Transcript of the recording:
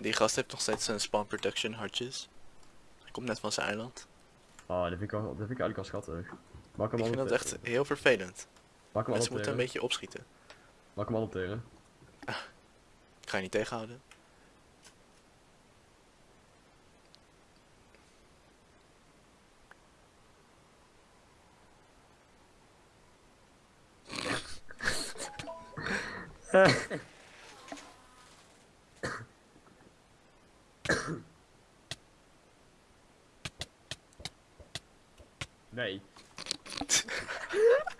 Die gast heeft nog steeds zijn spawn protection hartjes. Hij komt net van zijn eiland. Oh, dat vind ik, wel, dat vind ik eigenlijk al schattig. Maak hem Ik vind dat echt heel vervelend. Maak hem Mensen moeten een beetje opschieten. Maak hem adopteren. Ik ga je niet tegenhouden. Nee.